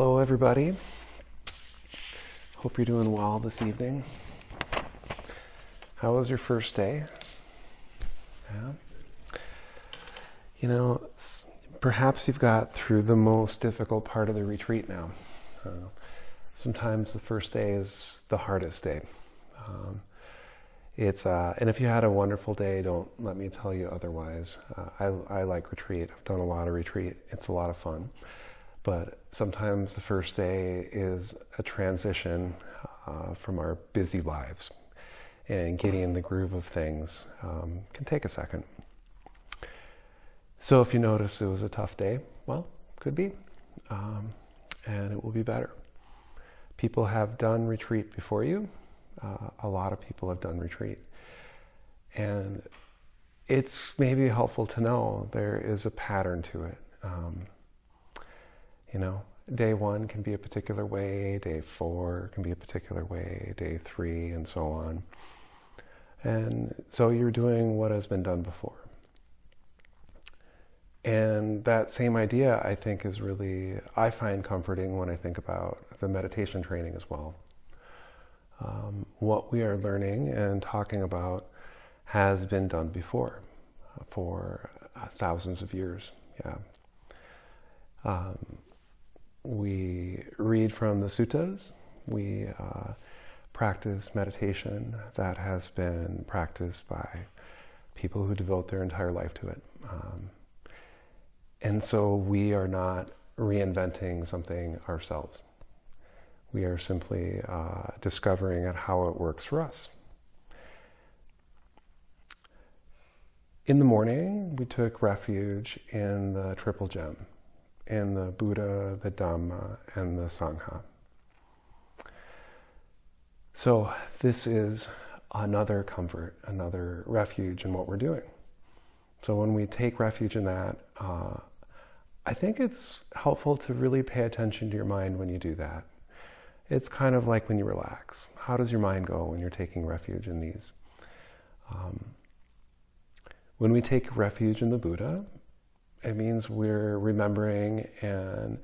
Hello, everybody. Hope you're doing well this evening. How was your first day? Yeah. You know, perhaps you've got through the most difficult part of the retreat now. Uh, sometimes the first day is the hardest day. Um, it's uh, and if you had a wonderful day, don't let me tell you otherwise. Uh, I, I like retreat. I've done a lot of retreat. It's a lot of fun. But sometimes the first day is a transition uh, from our busy lives. And getting in the groove of things um, can take a second. So if you notice it was a tough day, well, could be. Um, and it will be better. People have done retreat before you. Uh, a lot of people have done retreat. And it's maybe helpful to know there is a pattern to it. Um, you know, day one can be a particular way, day four can be a particular way, day three, and so on. And so you're doing what has been done before. And that same idea, I think, is really, I find comforting when I think about the meditation training as well. Um, what we are learning and talking about has been done before for uh, thousands of years. Yeah. Um, we read from the suttas. We uh, practice meditation that has been practiced by people who devote their entire life to it. Um, and so we are not reinventing something ourselves. We are simply uh, discovering how it works for us. In the morning, we took refuge in the Triple Gem in the Buddha, the Dhamma, and the Sangha. So this is another comfort, another refuge in what we're doing. So when we take refuge in that, uh, I think it's helpful to really pay attention to your mind when you do that. It's kind of like when you relax. How does your mind go when you're taking refuge in these? Um, when we take refuge in the Buddha, it means we're remembering and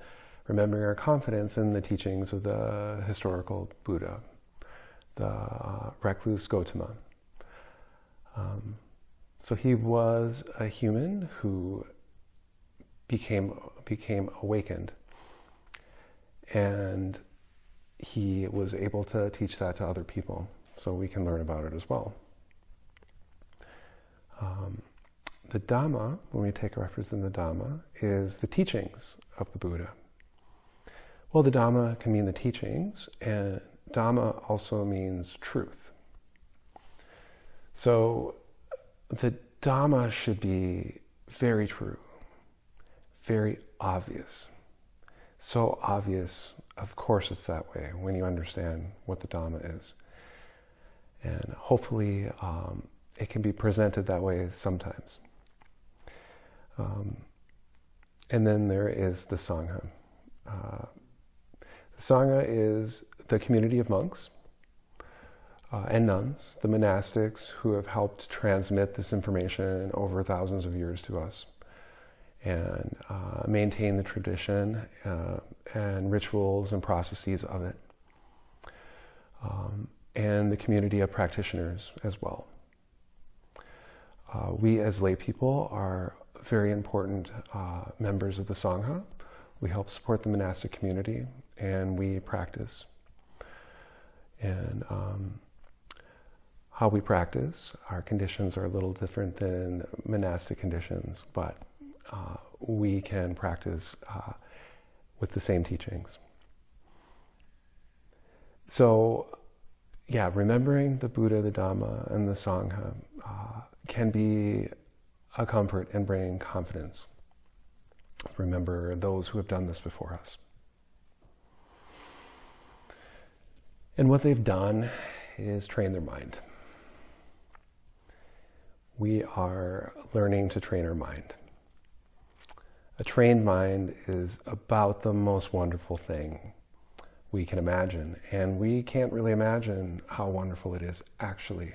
remembering our confidence in the teachings of the historical Buddha, the uh, recluse Gotama. Um, so he was a human who became became awakened, and he was able to teach that to other people. So we can learn about it as well. Um, the Dhamma, when we take a reference in the Dhamma, is the teachings of the Buddha. Well, the Dhamma can mean the teachings, and Dhamma also means truth. So the Dhamma should be very true, very obvious. So obvious, of course it's that way when you understand what the Dhamma is. And hopefully um, it can be presented that way sometimes. Um, and then there is the Sangha. Uh, the Sangha is the community of monks uh, and nuns, the monastics who have helped transmit this information over thousands of years to us and uh, maintain the tradition uh, and rituals and processes of it. Um, and the community of practitioners as well. Uh, we as lay people are very important uh, members of the Sangha. We help support the monastic community and we practice. And um, how we practice, our conditions are a little different than monastic conditions, but uh, we can practice uh, with the same teachings. So, yeah, remembering the Buddha, the Dhamma, and the Sangha uh, can be a comfort and bring confidence. Remember those who have done this before us. And what they've done is train their mind. We are learning to train our mind. A trained mind is about the most wonderful thing we can imagine. And we can't really imagine how wonderful it is actually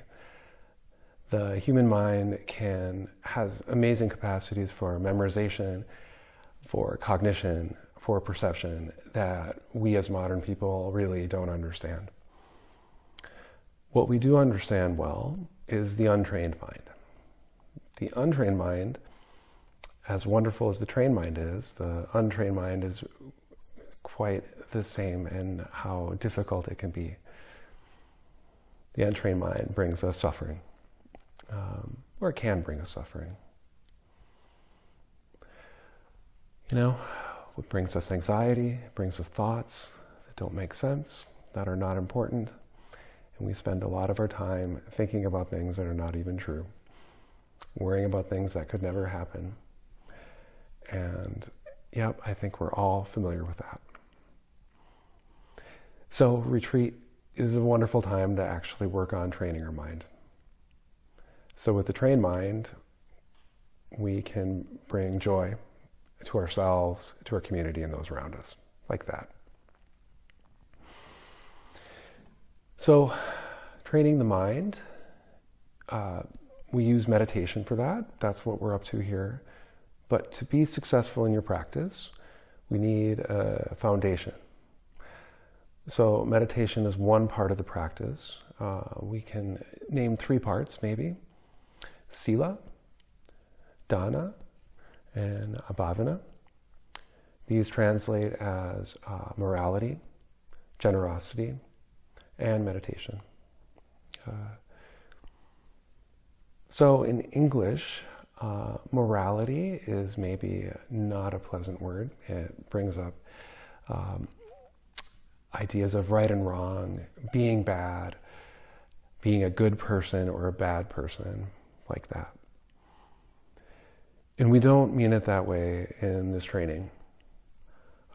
the human mind can has amazing capacities for memorization, for cognition, for perception that we as modern people really don't understand. What we do understand well is the untrained mind. The untrained mind, as wonderful as the trained mind is, the untrained mind is quite the same in how difficult it can be. The untrained mind brings us suffering, um, or it can bring us suffering. You know, what brings us anxiety, brings us thoughts that don't make sense, that are not important, and we spend a lot of our time thinking about things that are not even true, worrying about things that could never happen. And yep, I think we're all familiar with that. So retreat is a wonderful time to actually work on training our mind. So with the trained mind, we can bring joy to ourselves, to our community, and those around us, like that. So, training the mind, uh, we use meditation for that. That's what we're up to here. But to be successful in your practice, we need a foundation. So, meditation is one part of the practice. Uh, we can name three parts, maybe Sila, Dana, and Bhavana. These translate as uh, morality, generosity, and meditation. Uh, so in English, uh, morality is maybe not a pleasant word. It brings up um, ideas of right and wrong, being bad, being a good person or a bad person, like that. And we don't mean it that way in this training.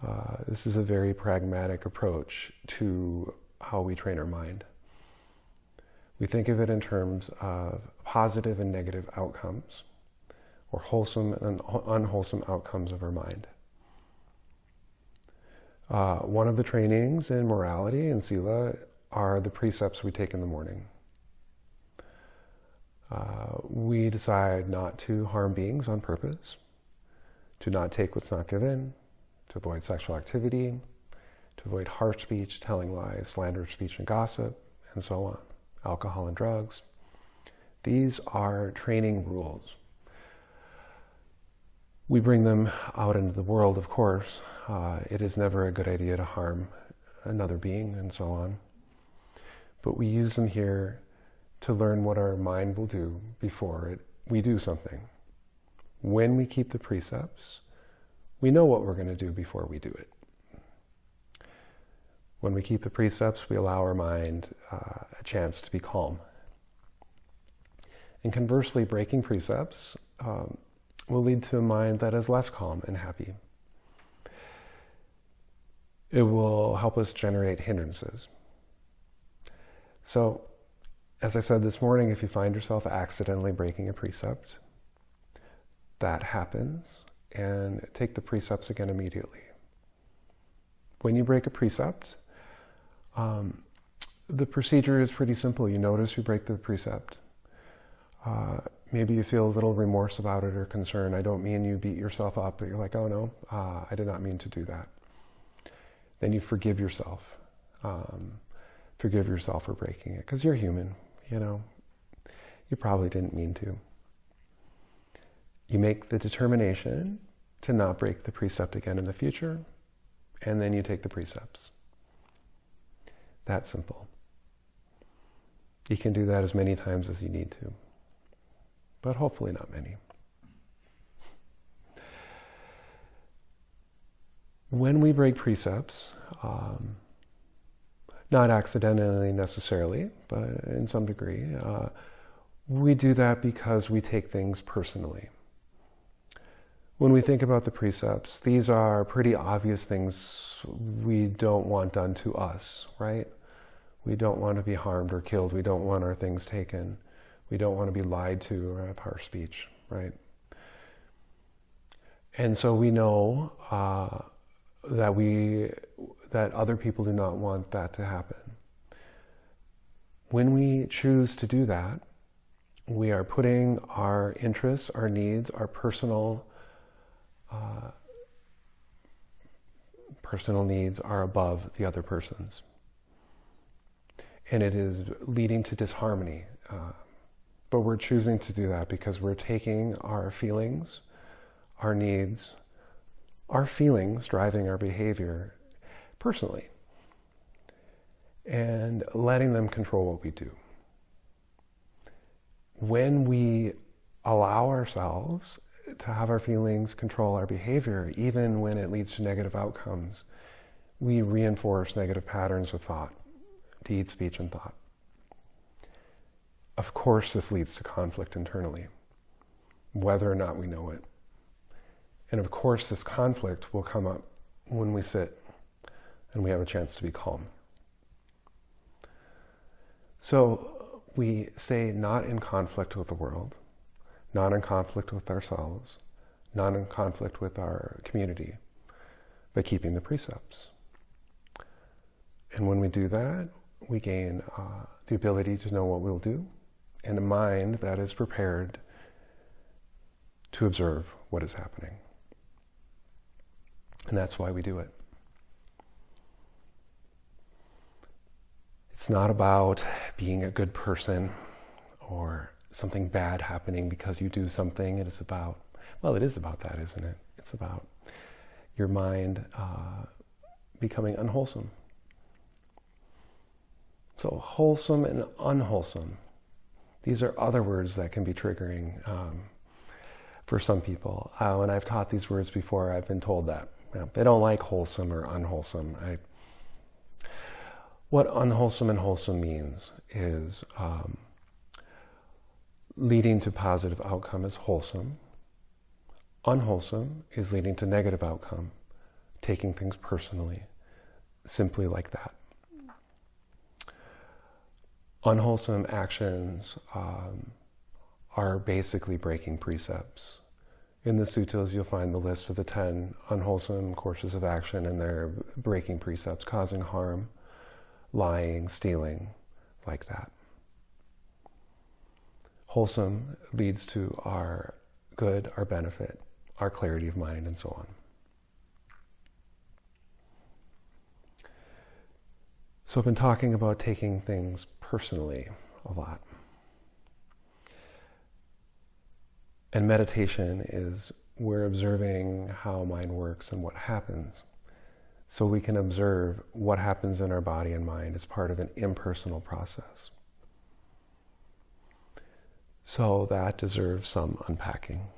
Uh, this is a very pragmatic approach to how we train our mind. We think of it in terms of positive and negative outcomes, or wholesome and unwholesome outcomes of our mind. Uh, one of the trainings in morality and sila are the precepts we take in the morning. Uh, we decide not to harm beings on purpose, to not take what's not given, to avoid sexual activity, to avoid harsh speech, telling lies, slanderous speech and gossip, and so on, alcohol and drugs. These are training rules. We bring them out into the world, of course. Uh, it is never a good idea to harm another being and so on. But we use them here to learn what our mind will do before it, we do something. When we keep the precepts, we know what we're going to do before we do it. When we keep the precepts, we allow our mind uh, a chance to be calm. And conversely, breaking precepts um, will lead to a mind that is less calm and happy. It will help us generate hindrances. So as I said this morning, if you find yourself accidentally breaking a precept, that happens, and take the precepts again immediately. When you break a precept, um, the procedure is pretty simple. You notice you break the precept. Uh, maybe you feel a little remorse about it or concern. I don't mean you beat yourself up, but you're like, oh no, uh, I did not mean to do that. Then you forgive yourself. Um, forgive yourself for breaking it because you're human you know, you probably didn't mean to. You make the determination to not break the precept again in the future, and then you take the precepts. That simple. You can do that as many times as you need to, but hopefully not many. When we break precepts, um, not accidentally necessarily, but in some degree. Uh, we do that because we take things personally. When we think about the precepts, these are pretty obvious things we don't want done to us, right? We don't want to be harmed or killed. We don't want our things taken. We don't want to be lied to or have harsh speech, right? And so we know uh, that we that other people do not want that to happen. When we choose to do that, we are putting our interests, our needs, our personal uh, personal needs are above the other person's. And it is leading to disharmony. Uh, but we're choosing to do that because we're taking our feelings, our needs, our feelings driving our behavior personally and letting them control what we do. When we allow ourselves to have our feelings control our behavior, even when it leads to negative outcomes, we reinforce negative patterns of thought, deed, speech, and thought. Of course, this leads to conflict internally, whether or not we know it. And of course, this conflict will come up when we sit and we have a chance to be calm. So we stay not in conflict with the world, not in conflict with ourselves, not in conflict with our community, but keeping the precepts. And when we do that, we gain uh, the ability to know what we'll do and a mind that is prepared to observe what is happening. And that's why we do it. It's not about being a good person or something bad happening because you do something. It is about, well, it is about that, isn't it? It's about your mind uh, becoming unwholesome. So, wholesome and unwholesome. These are other words that can be triggering um, for some people. Uh, when I've taught these words before, I've been told that. You know, they don't like wholesome or unwholesome. I what unwholesome and wholesome means is um, leading to positive outcome is wholesome. Unwholesome is leading to negative outcome, taking things personally, simply like that. Unwholesome actions um, are basically breaking precepts. In the suttas, you'll find the list of the 10 unwholesome courses of action, and they're breaking precepts, causing harm lying, stealing, like that. Wholesome leads to our good, our benefit, our clarity of mind, and so on. So I've been talking about taking things personally a lot. And meditation is we're observing how mind works and what happens so we can observe what happens in our body and mind as part of an impersonal process. So that deserves some unpacking.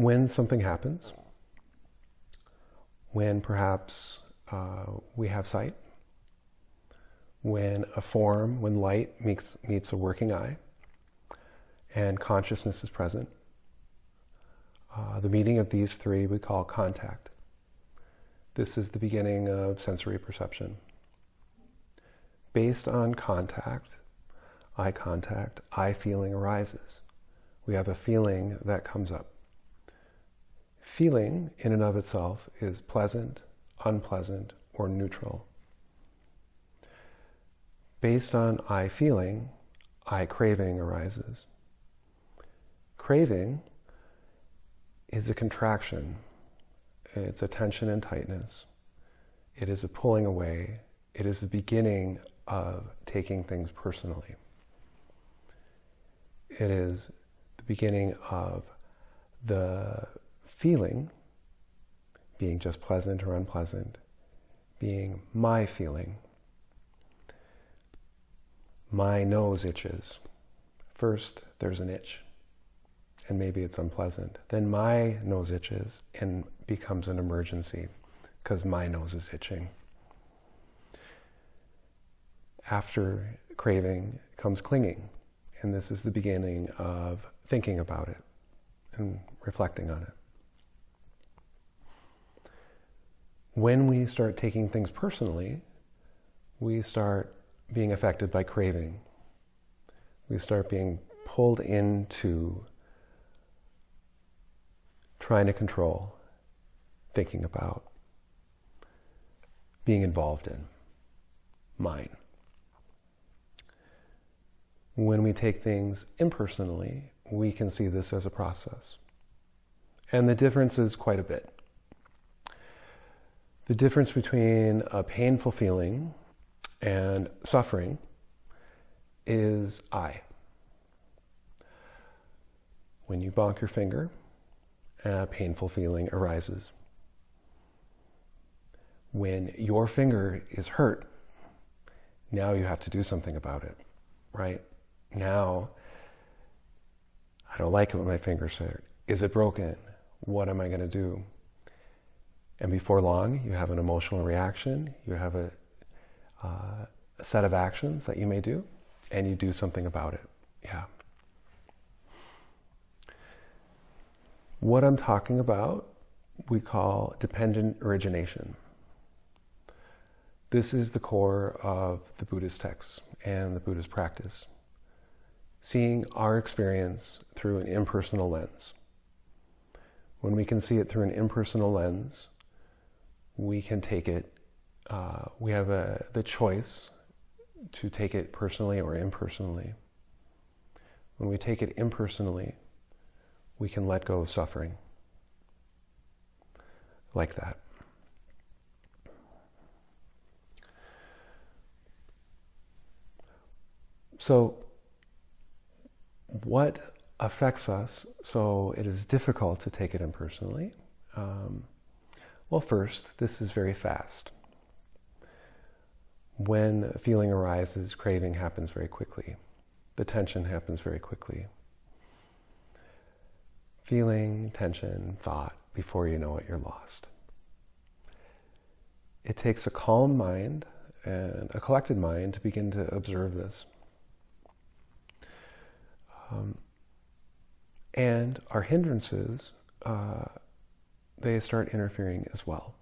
When something happens, when perhaps uh, we have sight, when a form, when light meets, meets a working eye, and consciousness is present, uh, the meeting of these three we call contact. This is the beginning of sensory perception. Based on contact, eye contact, eye feeling arises. We have a feeling that comes up feeling in and of itself is pleasant, unpleasant, or neutral. Based on eye feeling, eye craving arises. Craving is a contraction. It's a tension and tightness. It is a pulling away. It is the beginning of taking things personally. It is the beginning of the feeling being just pleasant or unpleasant, being my feeling. My nose itches. First, there's an itch, and maybe it's unpleasant. Then my nose itches and becomes an emergency because my nose is itching. After craving comes clinging, and this is the beginning of thinking about it and reflecting on it. When we start taking things personally, we start being affected by craving. We start being pulled into trying to control, thinking about, being involved in, mine. When we take things impersonally, we can see this as a process. And the difference is quite a bit. The difference between a painful feeling and suffering is I. When you bonk your finger, a painful feeling arises. When your finger is hurt, now you have to do something about it, right? Now, I don't like it when my finger's hurt. Is it broken? What am I going to do? And before long, you have an emotional reaction, you have a, uh, a set of actions that you may do, and you do something about it. Yeah. What I'm talking about, we call dependent origination. This is the core of the Buddhist texts and the Buddhist practice. Seeing our experience through an impersonal lens. When we can see it through an impersonal lens, we can take it, uh, we have a, the choice to take it personally or impersonally. When we take it impersonally, we can let go of suffering like that. So, what affects us so it is difficult to take it impersonally? Um, well, first, this is very fast. When a feeling arises, craving happens very quickly. The tension happens very quickly. Feeling, tension, thought, before you know it, you're lost. It takes a calm mind and a collected mind to begin to observe this. Um, and our hindrances uh, they start interfering as well.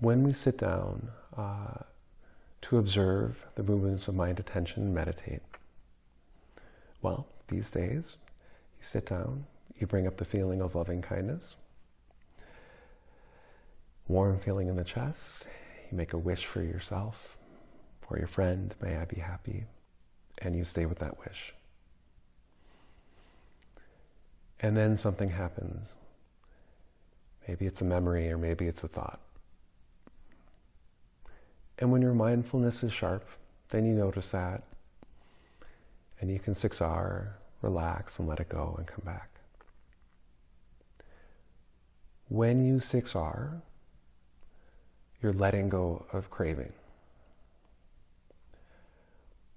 When we sit down uh, to observe the movements of mind, attention, and meditate, well, these days, you sit down, you bring up the feeling of loving kindness, warm feeling in the chest, you make a wish for yourself, for your friend, may I be happy, and you stay with that wish. And then something happens. Maybe it's a memory or maybe it's a thought. And when your mindfulness is sharp, then you notice that. And you can 6R, relax and let it go and come back. When you 6R, you're letting go of craving.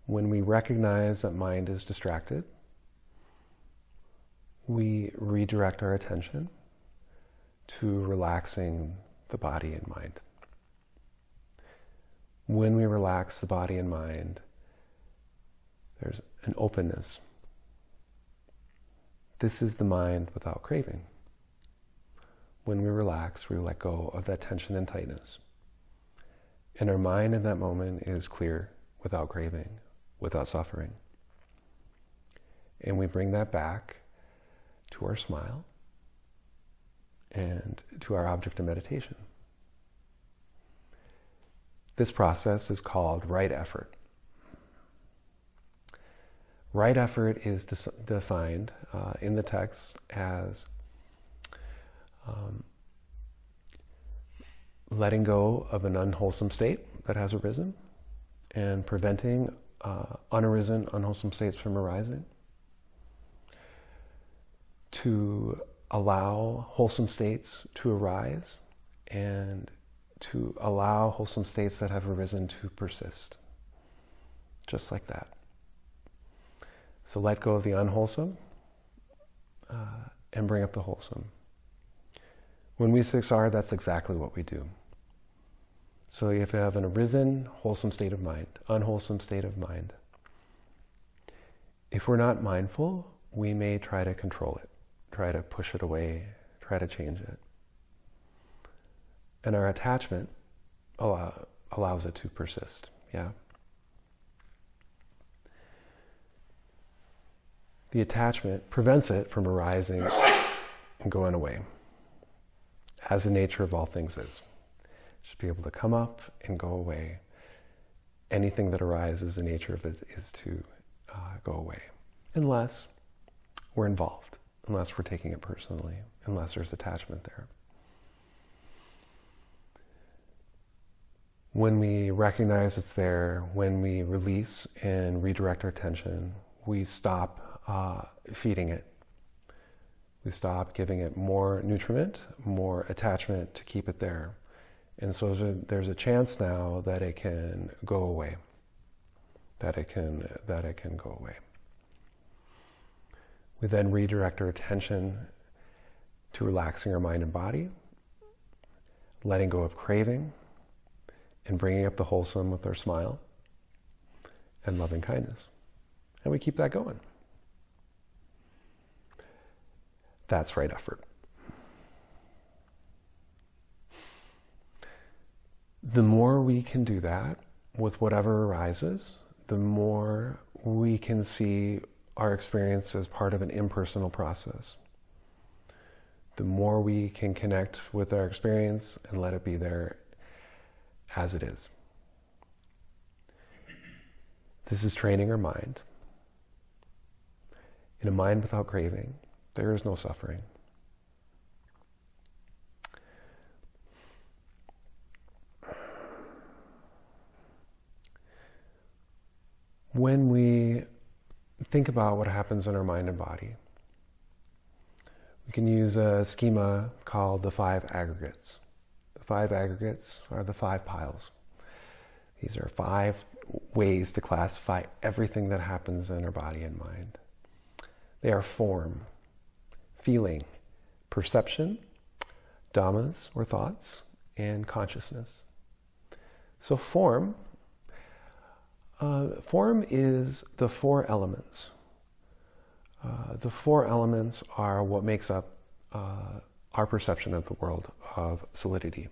When we recognize that mind is distracted, we redirect our attention to relaxing the body and mind. When we relax the body and mind, there's an openness. This is the mind without craving. When we relax, we let go of that tension and tightness. And our mind in that moment is clear, without craving, without suffering. And we bring that back to our smile and to our object of meditation. This process is called right effort. Right effort is defined uh, in the text as um, letting go of an unwholesome state that has arisen and preventing uh, unarisen, unwholesome states from arising. To allow wholesome states to arise and to allow wholesome states that have arisen to persist. Just like that. So let go of the unwholesome uh, and bring up the wholesome. When we 6R, that's exactly what we do. So if you have an arisen, wholesome state of mind, unwholesome state of mind, if we're not mindful, we may try to control it try to push it away, try to change it. And our attachment allow, allows it to persist. Yeah. The attachment prevents it from arising and going away, as the nature of all things is. Just be able to come up and go away. Anything that arises, the nature of it is to uh, go away, unless we're involved, unless we're taking it personally, unless there's attachment there. When we recognize it's there, when we release and redirect our attention, we stop uh, feeding it. We stop giving it more nutriment, more attachment to keep it there. And so there's a, there's a chance now that it can go away. That it can that it can go away. We then redirect our attention to relaxing our mind and body, letting go of craving, and bringing up the wholesome with our smile and loving kindness. And we keep that going. That's right effort. The more we can do that with whatever arises, the more we can see our experience as part of an impersonal process. The more we can connect with our experience and let it be there as it is. This is training our mind. In a mind without craving, there is no suffering. When we think about what happens in our mind and body, we can use a schema called the five aggregates The five aggregates are the five piles. These are five ways to classify everything that happens in our body and mind. They are form, feeling, perception, dhammas or thoughts, and consciousness. So form, uh, form is the four elements. Uh, the four elements are what makes up uh, our perception of the world of solidity.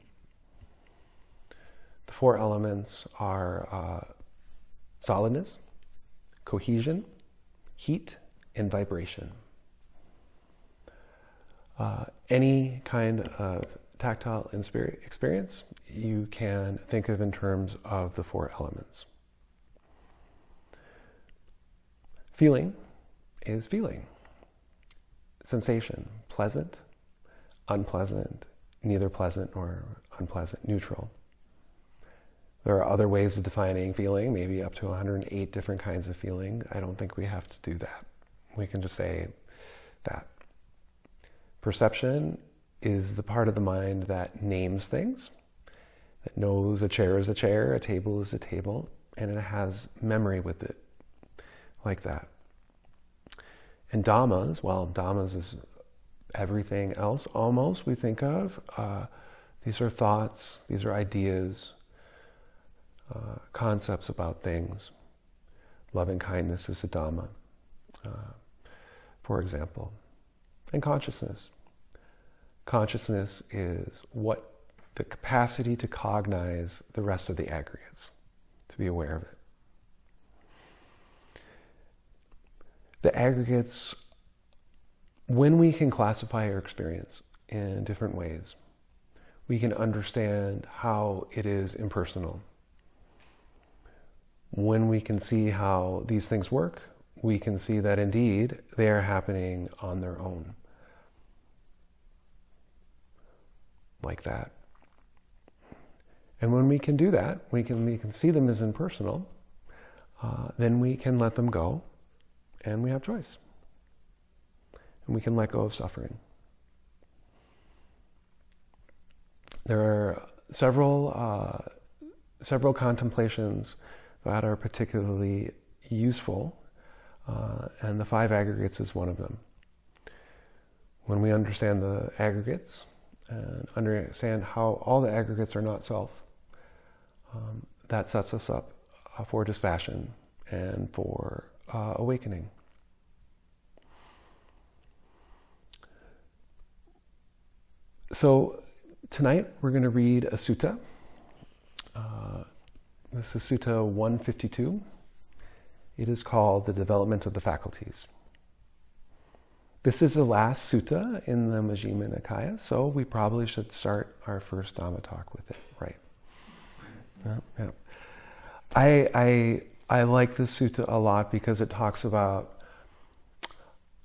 The four elements are uh, solidness, cohesion, heat, and vibration. Uh, any kind of tactile experience you can think of in terms of the four elements. Feeling is feeling. Sensation, pleasant, unpleasant, neither pleasant nor unpleasant, neutral. There are other ways of defining feeling, maybe up to 108 different kinds of feeling. I don't think we have to do that. We can just say that. Perception is the part of the mind that names things, that knows a chair is a chair, a table is a table, and it has memory with it, like that. And dhammas, well, dhammas is everything else almost we think of. Uh, these are thoughts, these are ideas, uh, concepts about things. Loving kindness is a Dhamma, uh, for example. And consciousness. Consciousness is what the capacity to cognize the rest of the aggregates, to be aware of it. The aggregates when we can classify our experience in different ways, we can understand how it is impersonal. When we can see how these things work, we can see that indeed they are happening on their own. Like that. And when we can do that, we can, we can see them as impersonal, uh, then we can let them go and we have choice and we can let go of suffering. There are several, uh, several contemplations that are particularly useful, uh, and the five aggregates is one of them. When we understand the aggregates and understand how all the aggregates are not self, um, that sets us up uh, for dispassion and for uh, awakening. So tonight we're going to read a sutta. Uh, this is Sutta 152. It is called The Development of the Faculties. This is the last sutta in the Majjhima Nikaya, so we probably should start our first Dhamma talk with it, right? Yeah, yeah. I, I, I like this sutta a lot because it talks about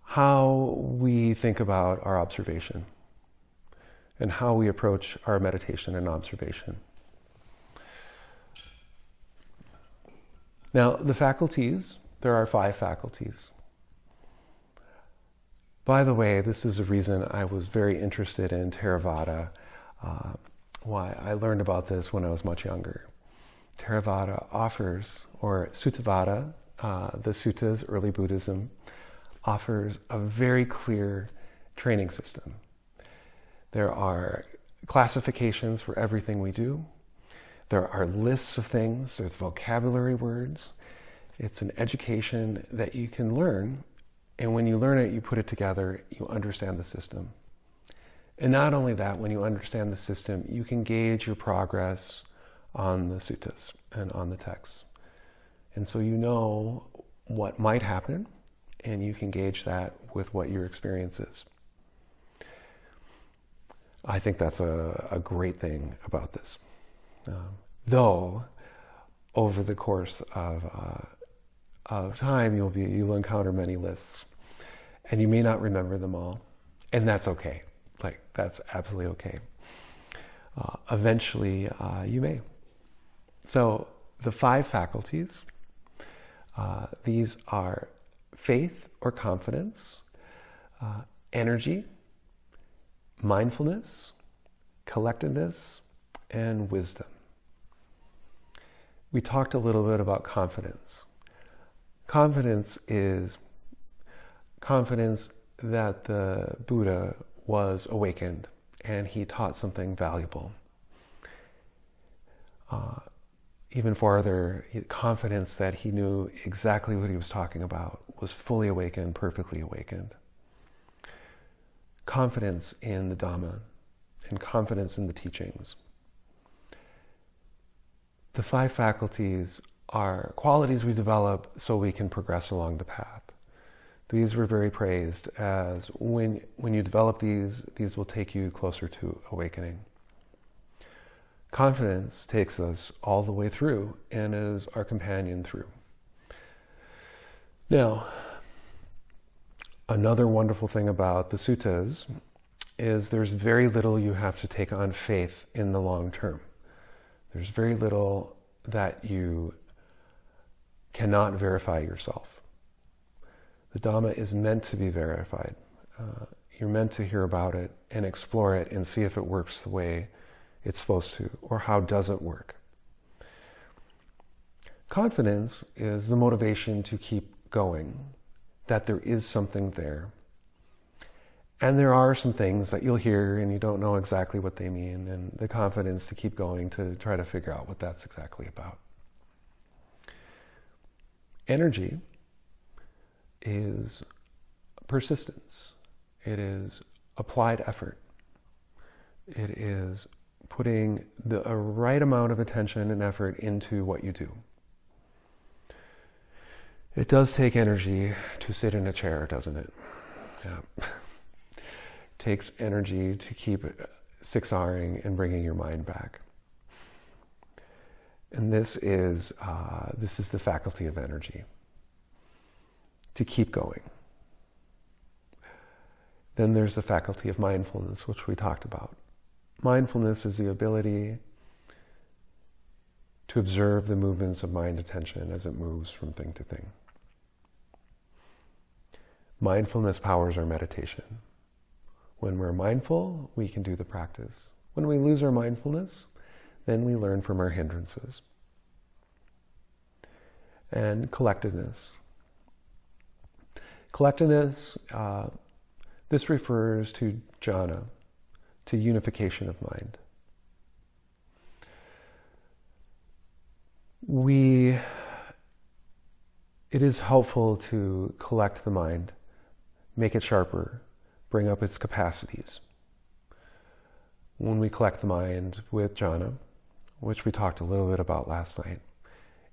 how we think about our observation and how we approach our meditation and observation. Now, the faculties, there are five faculties. By the way, this is a reason I was very interested in Theravada. Uh, why I learned about this when I was much younger. Theravada offers, or Suttavada, uh, the suttas, early Buddhism, offers a very clear training system. There are classifications for everything we do. There are lists of things, there's vocabulary words. It's an education that you can learn, and when you learn it, you put it together, you understand the system. And not only that, when you understand the system, you can gauge your progress on the suttas and on the texts. And so you know what might happen, and you can gauge that with what your experience is. I think that's a, a great thing about this. Um, though, over the course of, uh, of time, you'll, be, you'll encounter many lists, and you may not remember them all, and that's okay. Like, that's absolutely okay. Uh, eventually, uh, you may. So, the five faculties, uh, these are faith or confidence, uh, energy, mindfulness, collectedness, and wisdom. We talked a little bit about confidence. Confidence is confidence that the Buddha was awakened and he taught something valuable. Uh, even farther, confidence that he knew exactly what he was talking about, was fully awakened, perfectly awakened. Confidence in the Dhamma and confidence in the teachings. The five faculties are qualities we develop so we can progress along the path. These were very praised as when, when you develop these, these will take you closer to awakening. Confidence takes us all the way through and is our companion through. Now, another wonderful thing about the suttas is there's very little you have to take on faith in the long term. There's very little that you cannot verify yourself. The Dhamma is meant to be verified. Uh, you're meant to hear about it and explore it and see if it works the way it's supposed to, or how does it work? Confidence is the motivation to keep going, that there is something there. And there are some things that you'll hear and you don't know exactly what they mean, and the confidence to keep going to try to figure out what that's exactly about. Energy is persistence, it is applied effort, it is putting the right amount of attention and effort into what you do. It does take energy to sit in a chair, doesn't it? Yeah. it takes energy to keep six-Ring and bringing your mind back. And this is, uh, this is the faculty of energy, to keep going. Then there's the faculty of mindfulness, which we talked about. Mindfulness is the ability to observe the movements of mind attention as it moves from thing to thing. Mindfulness powers our meditation. When we're mindful, we can do the practice. When we lose our mindfulness, then we learn from our hindrances. And collectedness. Collectedness, uh, this refers to jhana, to unification of mind. We, it is helpful to collect the mind, make it sharper, bring up its capacities. When we collect the mind with jhana, which we talked a little bit about last night,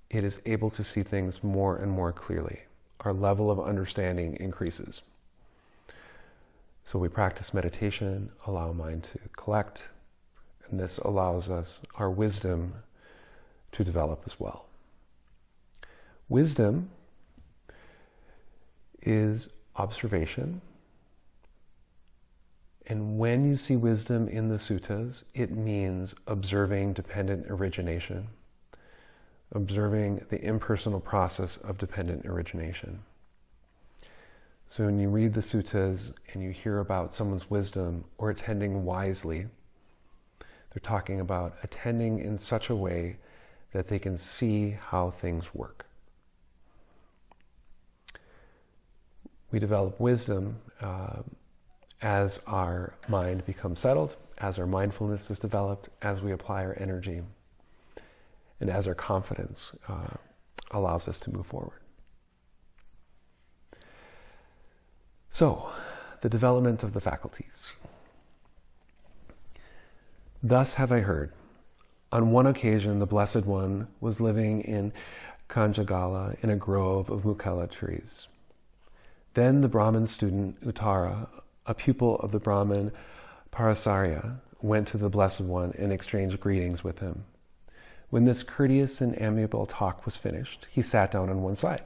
it is able to see things more and more clearly. Our level of understanding increases. So we practice meditation, allow mind to collect, and this allows us our wisdom to develop as well. Wisdom is observation. And when you see wisdom in the suttas, it means observing dependent origination, observing the impersonal process of dependent origination. So when you read the suttas and you hear about someone's wisdom or attending wisely, they're talking about attending in such a way that they can see how things work. We develop wisdom uh, as our mind becomes settled, as our mindfulness is developed, as we apply our energy, and as our confidence uh, allows us to move forward. So, the development of the faculties. Thus have I heard. On one occasion, the Blessed One was living in Kanjagala in a grove of mukela trees. Then the Brahmin student Uttara, a pupil of the Brahmin Parasarya, went to the Blessed One and exchanged greetings with him. When this courteous and amiable talk was finished, he sat down on one side.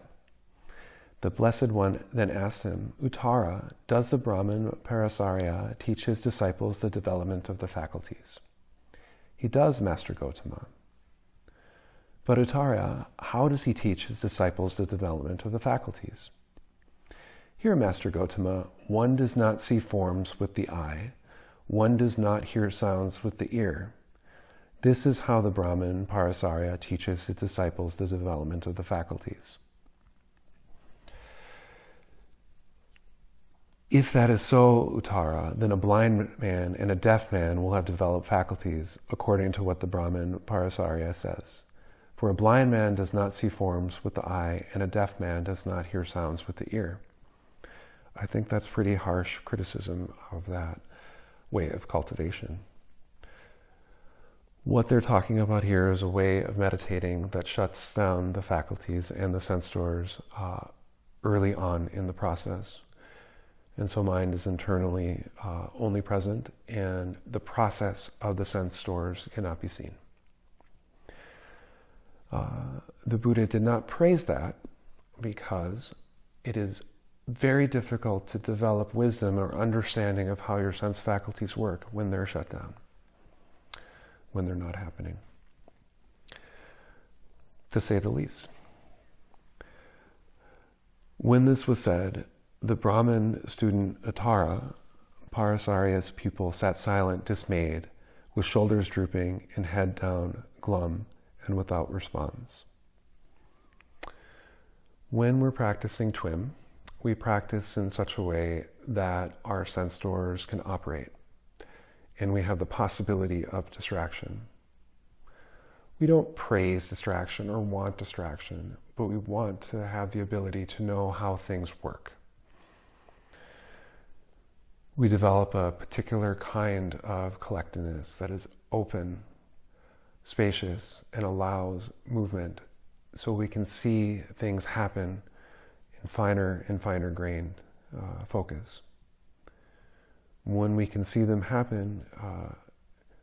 The Blessed One then asked him, Uttara, does the Brahmin Parasarya teach his disciples the development of the faculties? He does, Master Gotama. But Uttara, how does he teach his disciples the development of the faculties? Here, Master Gotama, one does not see forms with the eye, one does not hear sounds with the ear. This is how the Brahmin Parasarya teaches his disciples the development of the faculties. If that is so, Uttara, then a blind man and a deaf man will have developed faculties according to what the Brahmin Parasarya says. For a blind man does not see forms with the eye, and a deaf man does not hear sounds with the ear. I think that's pretty harsh criticism of that way of cultivation. What they're talking about here is a way of meditating that shuts down the faculties and the sense doors uh, early on in the process. And so mind is internally uh, only present, and the process of the sense doors cannot be seen. Uh, the Buddha did not praise that because it is very difficult to develop wisdom or understanding of how your sense faculties work when they're shut down, when they're not happening, to say the least. When this was said, the Brahmin student Uttara, Parasarya's pupil, sat silent, dismayed, with shoulders drooping and head down, glum, and without response. When we're practicing TWIM, we practice in such a way that our sense doors can operate and we have the possibility of distraction. We don't praise distraction or want distraction, but we want to have the ability to know how things work we develop a particular kind of collectedness that is open, spacious, and allows movement so we can see things happen in finer and finer grain uh, focus. When we can see them happen uh,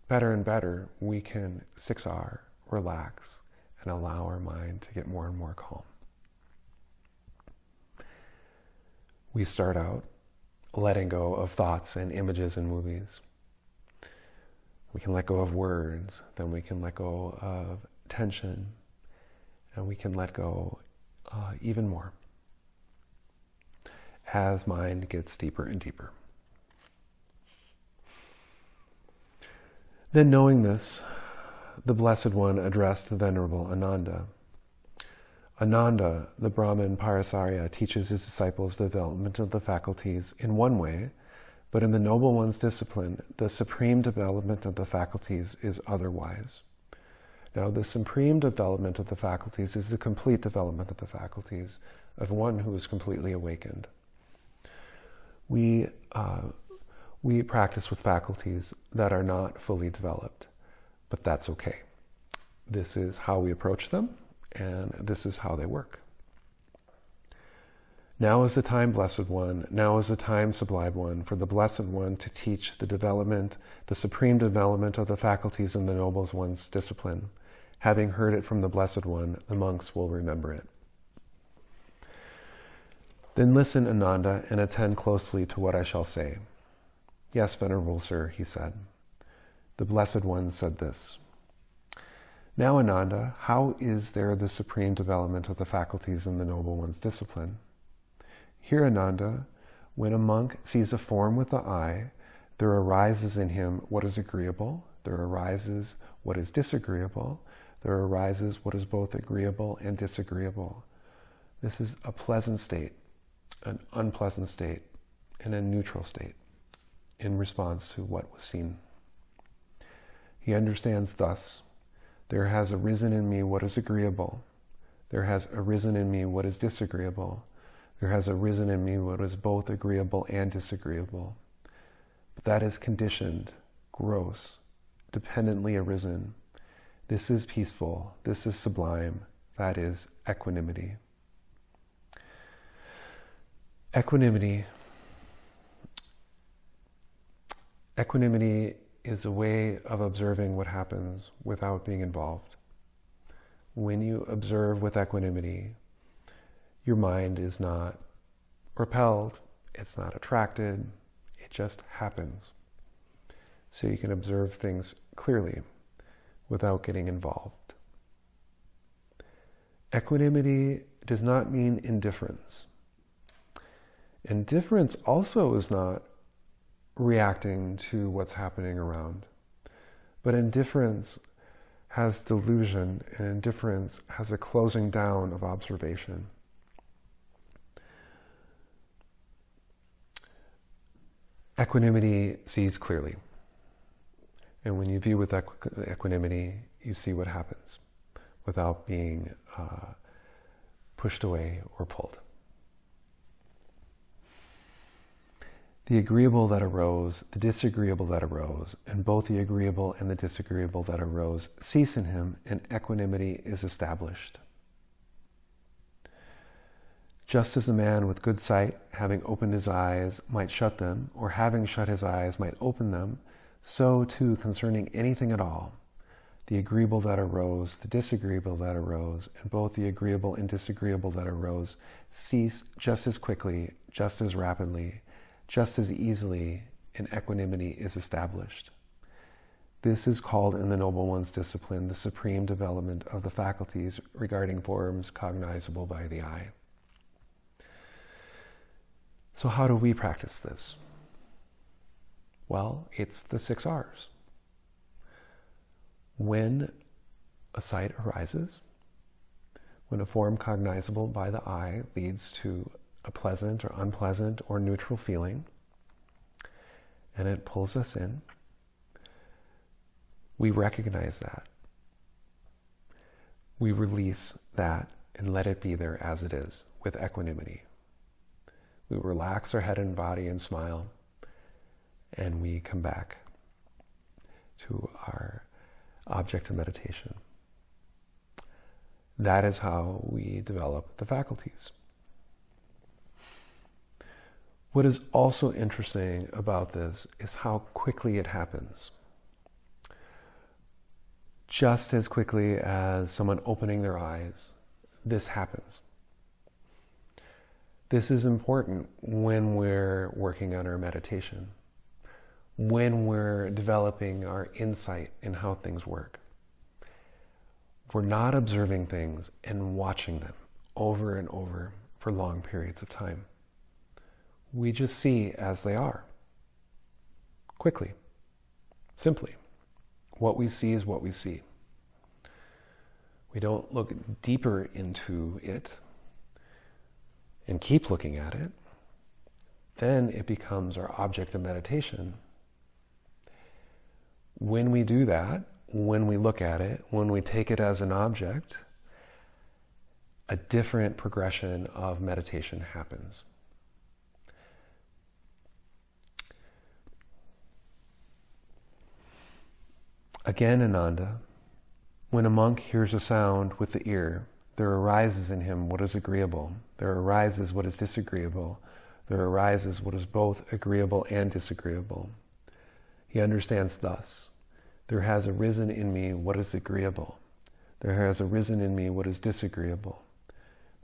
better and better, we can 6R, relax, and allow our mind to get more and more calm. We start out letting go of thoughts and images and movies. We can let go of words, then we can let go of tension, and we can let go uh, even more as mind gets deeper and deeper. Then, knowing this, the Blessed One addressed the Venerable Ananda. Ananda, the Brahmin Parasarya, teaches his disciples the development of the faculties in one way, but in the Noble One's discipline, the supreme development of the faculties is otherwise. Now, the supreme development of the faculties is the complete development of the faculties of one who is completely awakened. We, uh, we practice with faculties that are not fully developed, but that's okay. This is how we approach them, and this is how they work. Now is the time, Blessed One, now is the time, Sublime One, for the Blessed One to teach the development, the supreme development of the faculties in the Noble One's discipline. Having heard it from the Blessed One, the monks will remember it. Then listen, Ananda, and attend closely to what I shall say. Yes, Venerable Sir, he said. The Blessed One said this. Now, Ananda, how is there the supreme development of the faculties in the Noble One's discipline? Here, Ananda, when a monk sees a form with the eye, there arises in him what is agreeable, there arises what is disagreeable, there arises what is both agreeable and disagreeable. This is a pleasant state, an unpleasant state, and a neutral state in response to what was seen. He understands thus there has arisen in me what is agreeable. There has arisen in me what is disagreeable. There has arisen in me what is both agreeable and disagreeable. But that is conditioned, gross, dependently arisen. This is peaceful. This is sublime. That is equanimity. Equanimity. Equanimity is a way of observing what happens without being involved. When you observe with equanimity, your mind is not repelled, it's not attracted, it just happens. So you can observe things clearly without getting involved. Equanimity does not mean indifference. Indifference also is not reacting to what's happening around. But indifference has delusion, and indifference has a closing down of observation. Equanimity sees clearly. And when you view with equ- equanimity, you see what happens without being uh, pushed away or pulled. The agreeable that arose, the disagreeable that arose, and both the agreeable and the disagreeable that arose cease in him, and equanimity is established. Just as a man with good sight, having opened his eyes, might shut them, or having shut his eyes, might open them, so too concerning anything at all, the agreeable that arose, the disagreeable that arose, and both the agreeable and disagreeable that arose cease just as quickly, just as rapidly, just as easily an equanimity is established. This is called in the Noble One's discipline the supreme development of the faculties regarding forms cognizable by the eye. So, how do we practice this? Well, it's the six R's. When a sight arises, when a form cognizable by the eye leads to a pleasant or unpleasant or neutral feeling, and it pulls us in, we recognize that. We release that and let it be there as it is with equanimity. We relax our head and body and smile, and we come back to our object of meditation. That is how we develop the faculties. What is also interesting about this is how quickly it happens. Just as quickly as someone opening their eyes, this happens. This is important when we're working on our meditation, when we're developing our insight in how things work. We're not observing things and watching them over and over for long periods of time we just see as they are. Quickly, simply. What we see is what we see. We don't look deeper into it and keep looking at it. Then it becomes our object of meditation. When we do that, when we look at it, when we take it as an object, a different progression of meditation happens. Again, Ananda, when a monk hears a sound with the ear, there arises in him what is agreeable. There arises what is disagreeable. There arises what is both agreeable and disagreeable. He understands thus there has arisen in me what is agreeable. There has arisen in me what is disagreeable.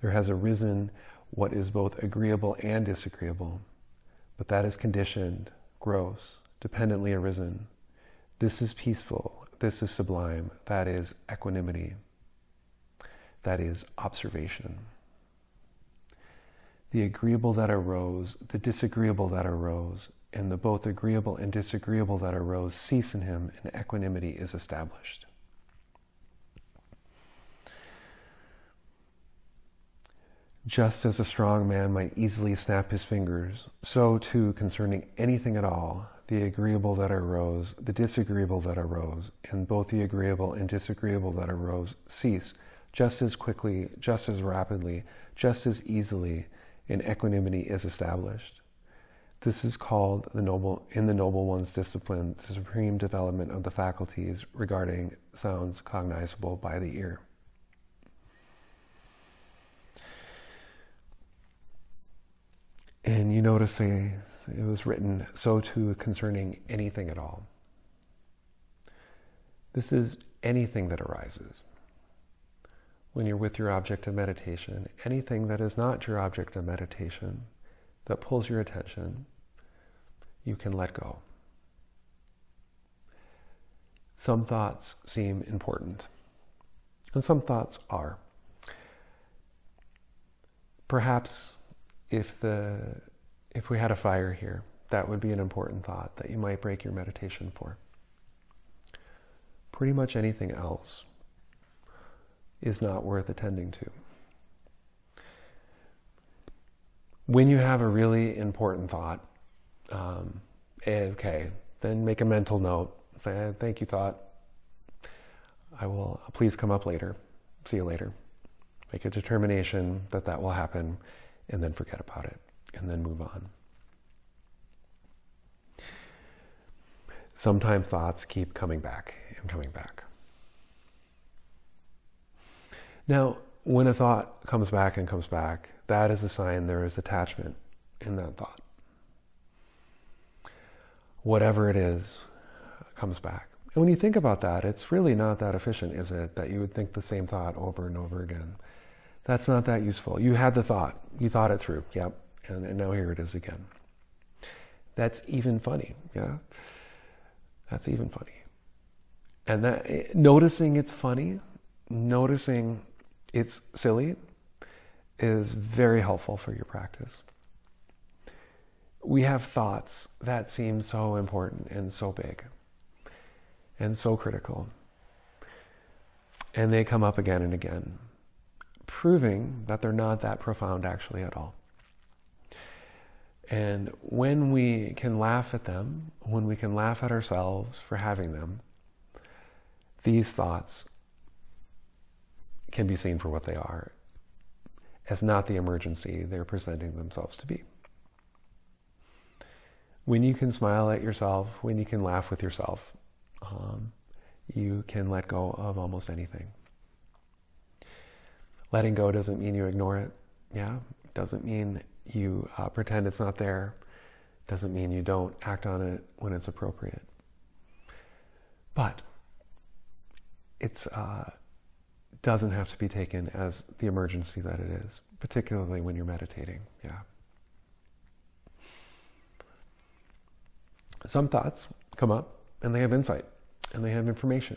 There has arisen what is both agreeable and disagreeable. But that is conditioned, gross, dependently arisen. This is peaceful. This is sublime. That is equanimity. That is observation. The agreeable that arose, the disagreeable that arose, and the both agreeable and disagreeable that arose cease in him, and equanimity is established. Just as a strong man might easily snap his fingers, so too concerning anything at all, the agreeable that arose, the disagreeable that arose, and both the agreeable and disagreeable that arose cease just as quickly, just as rapidly, just as easily, and equanimity is established. This is called the noble in the noble one's discipline, the supreme development of the faculties regarding sounds cognizable by the ear. And you notice it was written so too concerning anything at all. This is anything that arises. When you're with your object of meditation, anything that is not your object of meditation, that pulls your attention, you can let go. Some thoughts seem important, and some thoughts are. Perhaps if the if we had a fire here, that would be an important thought that you might break your meditation for. Pretty much anything else is not worth attending to. When you have a really important thought, um, okay, then make a mental note. Say, thank you, thought. I will please come up later. See you later. Make a determination that that will happen and then forget about it and then move on. Sometimes thoughts keep coming back and coming back. Now, when a thought comes back and comes back, that is a sign there is attachment in that thought. Whatever it is comes back. And when you think about that, it's really not that efficient, is it, that you would think the same thought over and over again? That's not that useful. You had the thought, you thought it through, yep, and, and now here it is again. That's even funny, yeah? That's even funny. And that eh, noticing it's funny, noticing it's silly is very helpful for your practice. We have thoughts that seem so important and so big and so critical. And they come up again and again proving that they're not that profound actually at all. And when we can laugh at them, when we can laugh at ourselves for having them, these thoughts can be seen for what they are, as not the emergency they're presenting themselves to be. When you can smile at yourself, when you can laugh with yourself, um, you can let go of almost anything. Letting go doesn't mean you ignore it. Yeah, doesn't mean you uh, pretend it's not there. Doesn't mean you don't act on it when it's appropriate. But it uh, doesn't have to be taken as the emergency that it is, particularly when you're meditating. Yeah. Some thoughts come up and they have insight and they have information.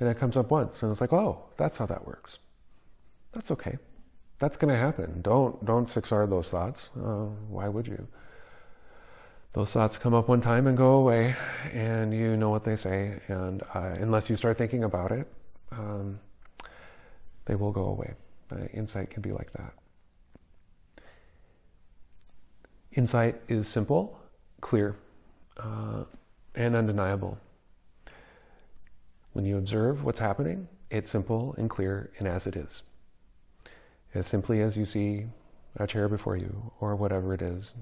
And it comes up once and it's like, oh, that's how that works. That's okay. That's going to happen. Don't don't 6R those thoughts. Uh, why would you? Those thoughts come up one time and go away, and you know what they say. And uh, unless you start thinking about it, um, they will go away. Uh, insight can be like that. Insight is simple, clear, uh, and undeniable. When you observe what's happening, it's simple and clear and as it is as simply as you see a chair before you or whatever it is.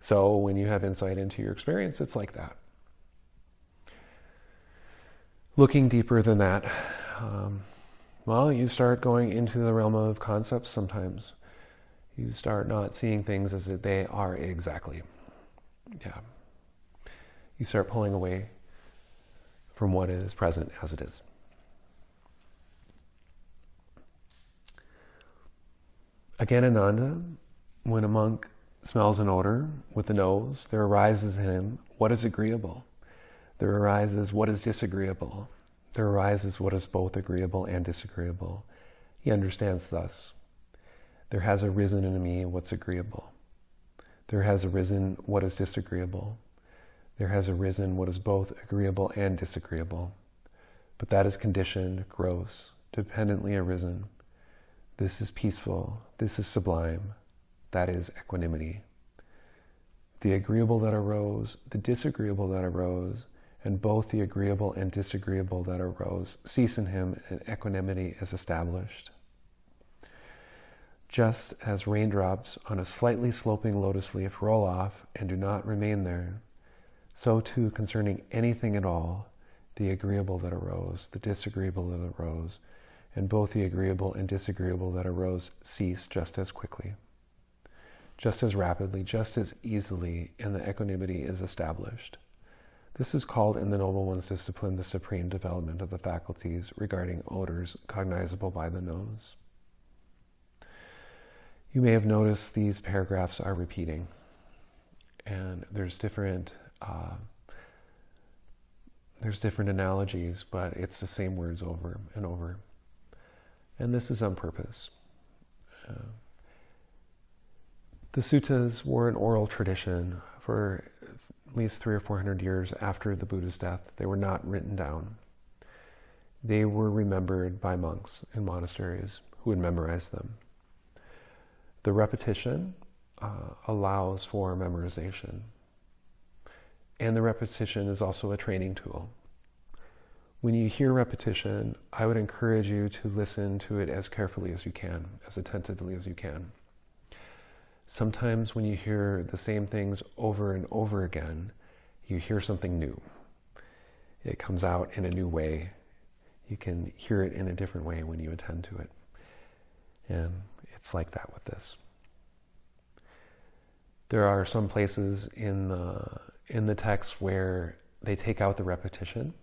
So when you have insight into your experience, it's like that. Looking deeper than that, um, Well, you start going into the realm of concepts sometimes. You start not seeing things as they are exactly. Yeah. You start pulling away from what is present as it is. Again, Ananda, when a monk smells an odor with the nose, there arises in him what is agreeable. There arises what is disagreeable. There arises what is both agreeable and disagreeable. He understands thus. There has arisen in me what's agreeable. There has arisen what is disagreeable. There has arisen what is both agreeable and disagreeable. But that is conditioned, gross, dependently arisen. This is peaceful. This is sublime. That is equanimity. The agreeable that arose, the disagreeable that arose, and both the agreeable and disagreeable that arose cease in him and equanimity is established. Just as raindrops on a slightly sloping lotus leaf roll off and do not remain there, so too concerning anything at all, the agreeable that arose, the disagreeable that arose, and both the agreeable and disagreeable that arose cease just as quickly, just as rapidly, just as easily, and the equanimity is established. This is called in the Noble One's discipline the supreme development of the faculties regarding odors cognizable by the nose. You may have noticed these paragraphs are repeating, and there's different uh, there's different analogies, but it's the same words over and over. And this is on purpose. Uh, the suttas were an oral tradition for at least three or four hundred years after the Buddha's death. They were not written down. They were remembered by monks in monasteries who would memorize them. The repetition uh, allows for memorization. And the repetition is also a training tool. When you hear repetition, I would encourage you to listen to it as carefully as you can, as attentively as you can. Sometimes when you hear the same things over and over again, you hear something new. It comes out in a new way. You can hear it in a different way when you attend to it. And it's like that with this. There are some places in the, in the text where they take out the repetition.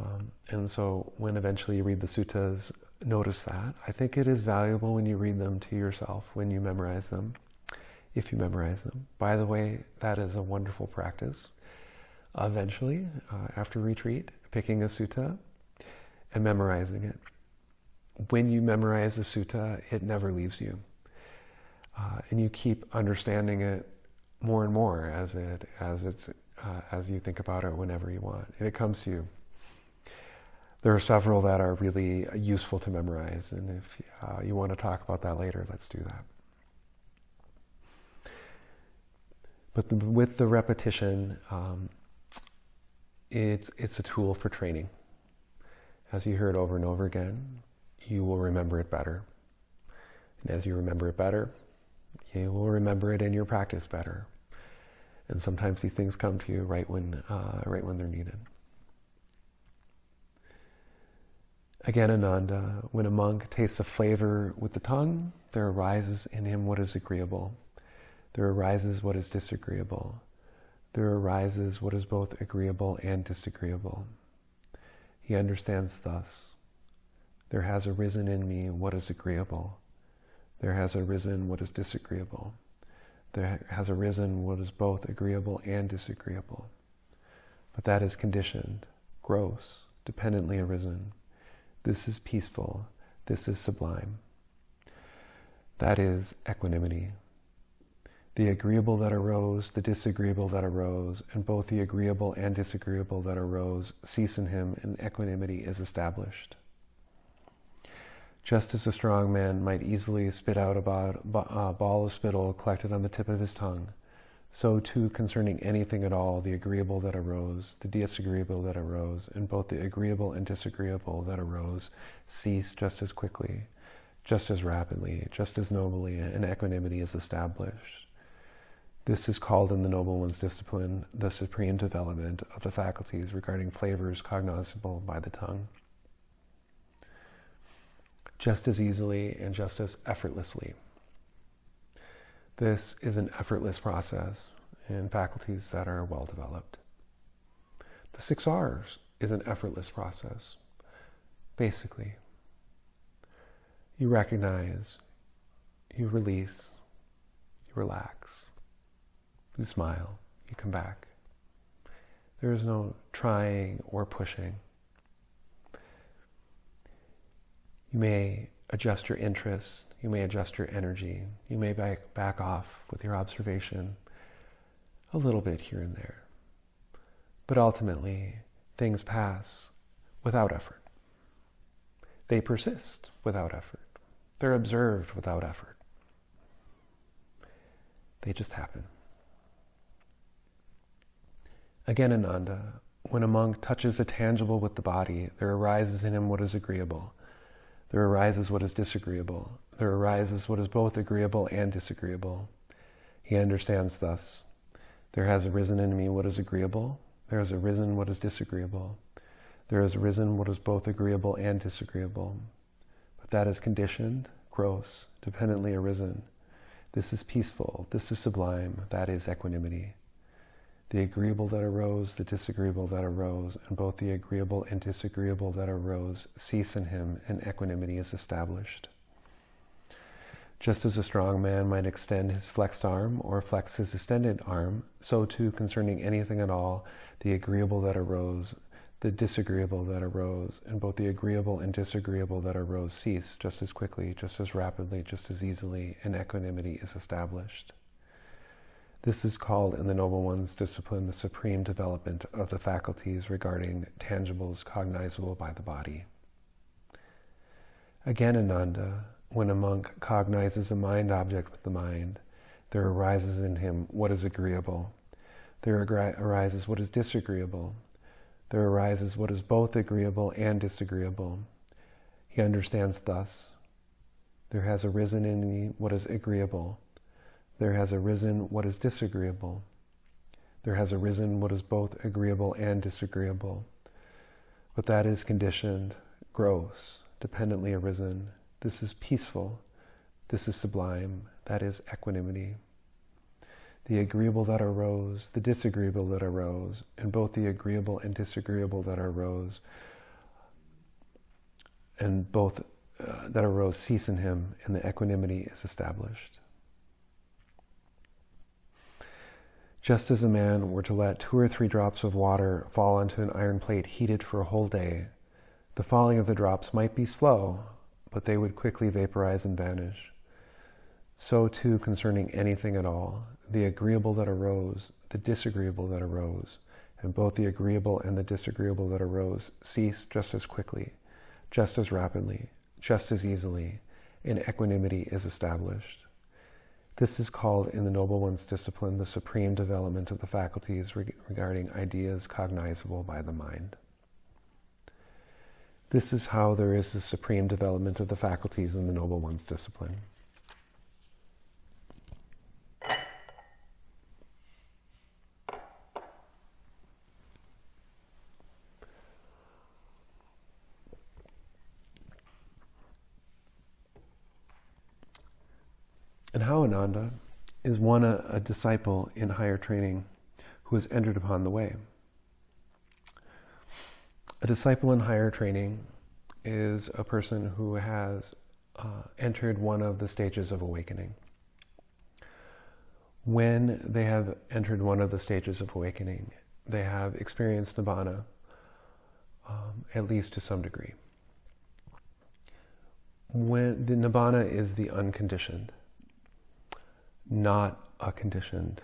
Um, and so when eventually you read the suttas, notice that. I think it is valuable when you read them to yourself, when you memorize them, if you memorize them. By the way, that is a wonderful practice. Eventually, uh, after retreat, picking a sutta and memorizing it. When you memorize a sutta, it never leaves you. Uh, and you keep understanding it more and more as it as it's uh, as you think about it whenever you want, and it comes to you. There are several that are really useful to memorize, and if uh, you want to talk about that later, let's do that. But the, with the repetition, um, it's, it's a tool for training. As you hear it over and over again, you will remember it better. And as you remember it better, you will remember it in your practice better. And sometimes these things come to you right when, uh, right when they're needed. Again, Ananda, when a monk tastes a flavor with the tongue, there arises in him what is agreeable. There arises what is disagreeable. There arises what is both agreeable and disagreeable. He understands thus. There has arisen in me what is agreeable. There has arisen what is disagreeable. There has arisen what is both agreeable and disagreeable. But that is conditioned, gross, dependently arisen. This is peaceful. This is sublime. That is equanimity. The agreeable that arose, the disagreeable that arose, and both the agreeable and disagreeable that arose cease in him, and equanimity is established. Just as a strong man might easily spit out a ball of spittle collected on the tip of his tongue, so too concerning anything at all, the agreeable that arose, the disagreeable that arose, and both the agreeable and disagreeable that arose cease just as quickly, just as rapidly, just as nobly, and equanimity is established. This is called in the Noble One's discipline the supreme development of the faculties regarding flavors cognizable by the tongue. just as easily and just as effortlessly. This is an effortless process in faculties that are well developed. The six R's is an effortless process. Basically, you recognize, you release, you relax, you smile, you come back. There is no trying or pushing. You may adjust your interest, you may adjust your energy, you may back, back off with your observation a little bit here and there. But ultimately, things pass without effort. They persist without effort. They're observed without effort. They just happen. Again, Ananda, when a monk touches a tangible with the body, there arises in him what is agreeable. There arises what is disagreeable. There arises what is both agreeable and disagreeable. He understands thus. There has arisen in me what is agreeable. There has arisen what is disagreeable. There has arisen what is both agreeable and disagreeable. But that is conditioned, gross, dependently arisen. This is peaceful. This is sublime. That is equanimity the agreeable that arose, the disagreeable that arose, and both the agreeable and disagreeable that arose cease in him, and equanimity is established. Just as a strong man might extend his flexed arm or flex his extended arm, so too concerning anything at all, the agreeable that arose, the disagreeable that arose, and both the agreeable and disagreeable that arose cease just as quickly, just as rapidly, just as easily, and equanimity is established. This is called in the Noble One's discipline the supreme development of the faculties regarding tangibles cognizable by the body. Again, Ananda, when a monk cognizes a mind object with the mind, there arises in him what is agreeable. There arises what is disagreeable. There arises what is both agreeable and disagreeable. He understands thus. There has arisen in me what is agreeable there has arisen what is disagreeable. There has arisen what is both agreeable and disagreeable. But that is conditioned, gross, dependently arisen. This is peaceful. This is sublime. That is equanimity. The agreeable that arose, the disagreeable that arose, and both the agreeable and disagreeable that arose, and both uh, that arose cease in him, and the equanimity is established. Just as a man were to let two or three drops of water fall onto an iron plate heated for a whole day, the falling of the drops might be slow, but they would quickly vaporize and vanish. So too concerning anything at all, the agreeable that arose, the disagreeable that arose, and both the agreeable and the disagreeable that arose cease just as quickly, just as rapidly, just as easily, and equanimity is established. This is called in the Noble One's discipline the supreme development of the faculties re regarding ideas cognizable by the mind. This is how there is the supreme development of the faculties in the Noble One's discipline. And how Ananda is one a, a disciple in higher training who has entered upon the way. A disciple in higher training is a person who has uh, entered one of the stages of awakening. When they have entered one of the stages of awakening, they have experienced nibbana, um, at least to some degree. When the nibbana is the unconditioned, not a conditioned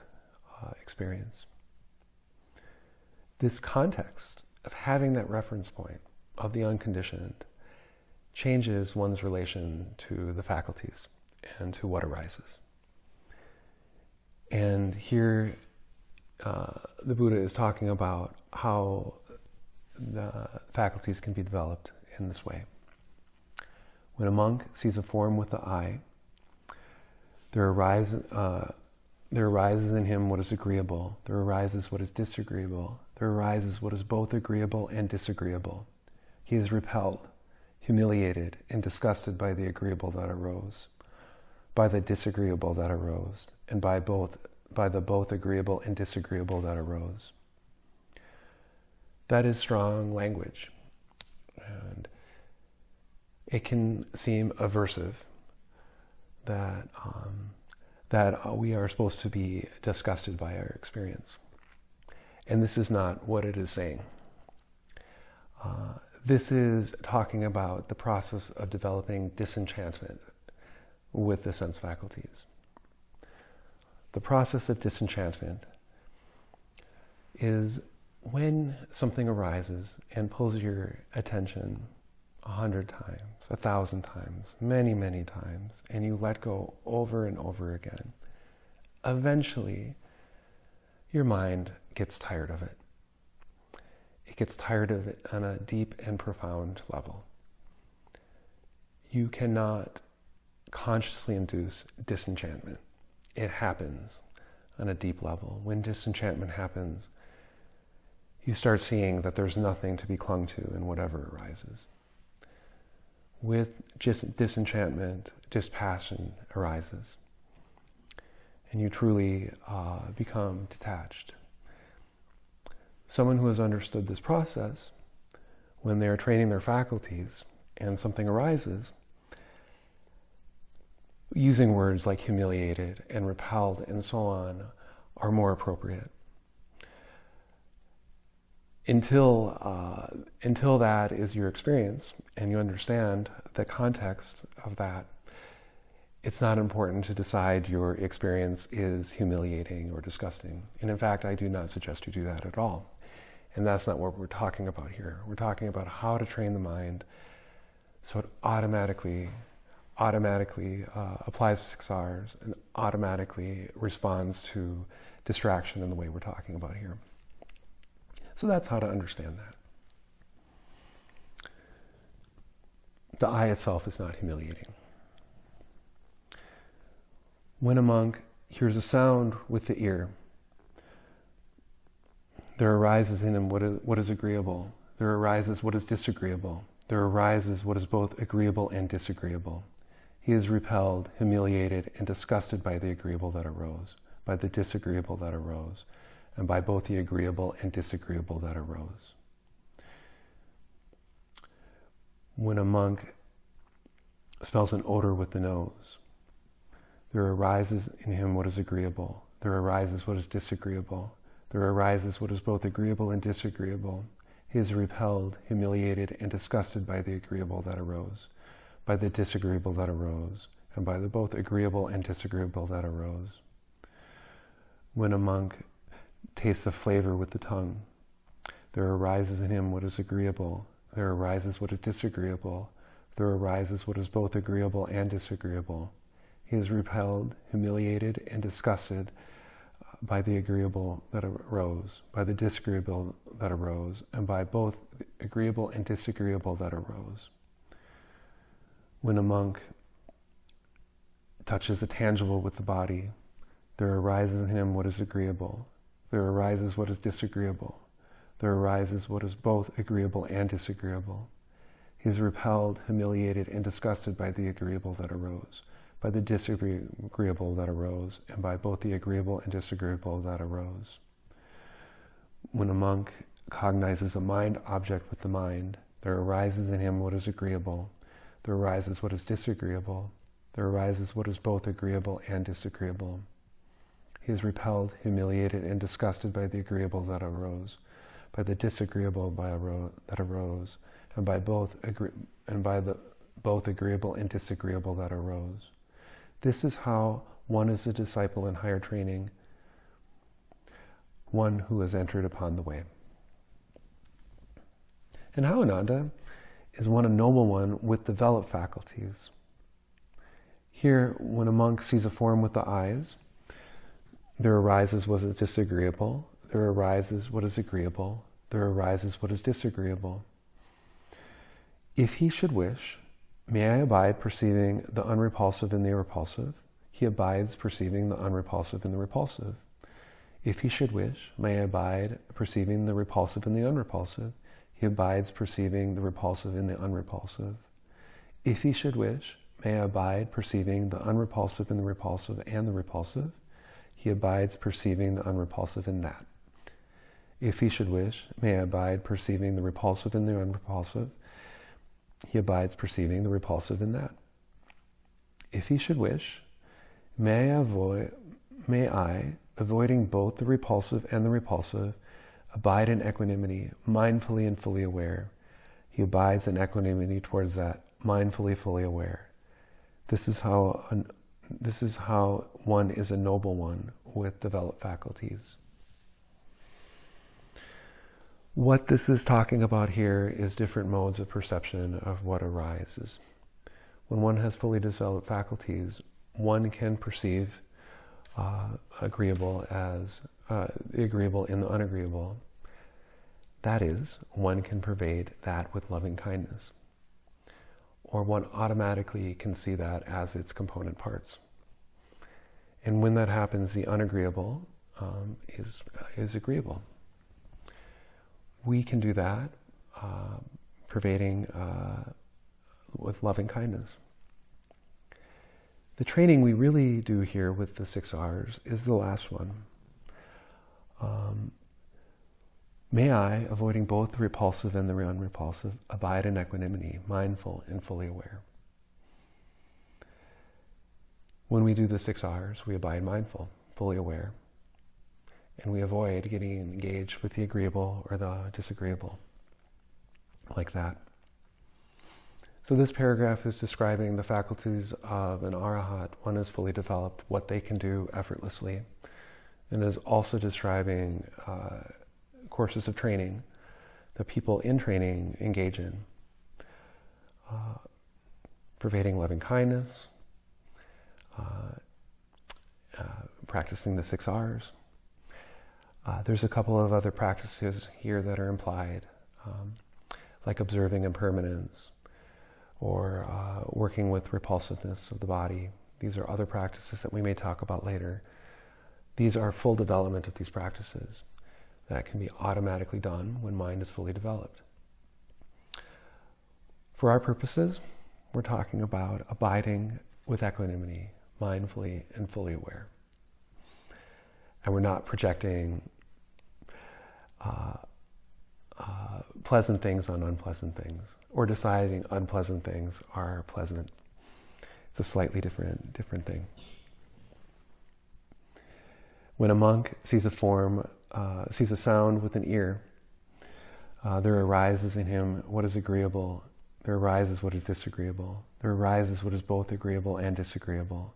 uh, experience. This context of having that reference point of the unconditioned changes one's relation to the faculties and to what arises. And here, uh, the Buddha is talking about how the faculties can be developed in this way. When a monk sees a form with the eye, there, arise, uh, there arises in him what is agreeable. There arises what is disagreeable. There arises what is both agreeable and disagreeable. He is repelled. humiliated and disgusted by the agreeable that arose, by the disagreeable that arose, and by both by the both agreeable and disagreeable that arose. That is strong language. And it can seem aversive that um, that we are supposed to be disgusted by our experience. And this is not what it is saying. Uh, this is talking about the process of developing disenchantment with the sense faculties. The process of disenchantment is when something arises and pulls your attention a hundred times, a thousand times, many, many times, and you let go over and over again, eventually your mind gets tired of it. It gets tired of it on a deep and profound level. You cannot consciously induce disenchantment. It happens on a deep level. When disenchantment happens, you start seeing that there's nothing to be clung to in whatever arises with just disenchantment, dispassion arises. And you truly uh, become detached. Someone who has understood this process, when they are training their faculties and something arises, using words like humiliated and repelled and so on are more appropriate until uh, until that is your experience and you understand the context of that, it's not important to decide your experience is humiliating or disgusting. And in fact, I do not suggest you do that at all. And that's not what we're talking about here. We're talking about how to train the mind so it automatically automatically uh, applies six R's and automatically responds to distraction in the way we're talking about here. So that's how to understand that. The eye itself is not humiliating. When a monk hears a sound with the ear, there arises in him what is, what is agreeable. There arises what is disagreeable. There arises what is both agreeable and disagreeable. He is repelled, humiliated, and disgusted by the agreeable that arose, by the disagreeable that arose, and by both the agreeable and disagreeable that arose. When a monk smells an odor with the nose, there arises in him what is agreeable, there arises what is disagreeable, there arises what is both agreeable and disagreeable. He is repelled, humiliated, and disgusted by the agreeable that arose, by the disagreeable that arose, and by the both agreeable and disagreeable that arose. When a monk tastes a flavor with the tongue. There arises in him what is agreeable. There arises what is disagreeable. There arises what is both agreeable and disagreeable. He is repelled, humiliated, and disgusted by the agreeable that arose, by the disagreeable that arose, and by both agreeable and disagreeable that arose. When a monk touches a tangible with the body, there arises in him what is agreeable. There arises what is disagreeable. There arises what is both agreeable and disagreeable. He is repelled, humiliated, and disgusted by the agreeable that arose, by the disagreeable that arose, and by both the agreeable and disagreeable that arose. When a monk cognizes a mind object with the mind, there arises in him what is agreeable, there arises what is disagreeable, there arises what is both agreeable and disagreeable. He is repelled, humiliated, and disgusted by the agreeable that arose, by the disagreeable that arose, and by both and by the both agreeable and disagreeable that arose. This is how one is a disciple in higher training, one who has entered upon the way. And how Ananda is one a noble one with developed faculties. Here, when a monk sees a form with the eyes, there arises what is disagreeable. There arises what is agreeable. There arises what is disagreeable. If he should wish, may I abide perceiving the unrepulsive in the repulsive. He abides perceiving the unrepulsive in the repulsive. If he should wish, may I abide perceiving the repulsive in the unrepulsive. He abides perceiving the repulsive in the unrepulsive. If he should wish, may I abide perceiving the unrepulsive in the repulsive and the repulsive. He abides perceiving the unrepulsive in that. If he should wish, may I abide perceiving the repulsive in the unrepulsive. He abides perceiving the repulsive in that. If he should wish, may I avoid, may I, avoiding both the repulsive and the repulsive, abide in equanimity, mindfully and fully aware. He abides in equanimity towards that, mindfully, fully aware. This is how this is how one is a noble one with developed faculties. What this is talking about here is different modes of perception of what arises. When one has fully developed faculties, one can perceive uh, agreeable as uh, the agreeable in the unagreeable. That is, one can pervade that with loving kindness. Or one automatically can see that as its component parts. And when that happens, the unagreeable um, is, is agreeable we can do that uh, pervading uh, with loving kindness. The training we really do here with the six R's is the last one. Um, may I, avoiding both the repulsive and the unrepulsive, abide in equanimity, mindful and fully aware. When we do the six R's, we abide mindful, fully aware, and we avoid getting engaged with the agreeable or the disagreeable like that. So this paragraph is describing the faculties of an arahat, one is fully developed, what they can do effortlessly, and is also describing uh, courses of training that people in training engage in. Uh, pervading loving kindness, uh, uh practicing the six R's, uh, there's a couple of other practices here that are implied, um, like observing impermanence or uh, working with repulsiveness of the body. These are other practices that we may talk about later. These are full development of these practices that can be automatically done when mind is fully developed. For our purposes, we're talking about abiding with equanimity, mindfully and fully aware. And we're not projecting uh, uh, pleasant things on unpleasant things, or deciding unpleasant things are pleasant. It's a slightly different different thing. When a monk sees a form, uh, sees a sound with an ear, uh, there arises in him what is agreeable. There arises what is disagreeable. There arises what is both agreeable and disagreeable.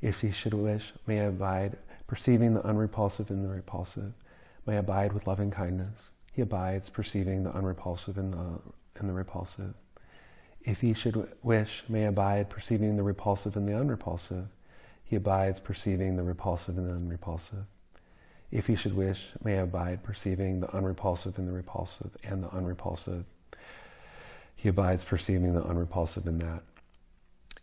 If he should wish, may I abide, perceiving the unrepulsive and the repulsive may abide with loving kindness. He abides perceiving the unrepulsive and the, in the repulsive. If he should wish, may abide perceiving the repulsive and the unrepulsive. He abides perceiving the repulsive and the unrepulsive. If he should wish, may abide perceiving the unrepulsive and the repulsive and the unrepulsive. He abides perceiving the unrepulsive in that.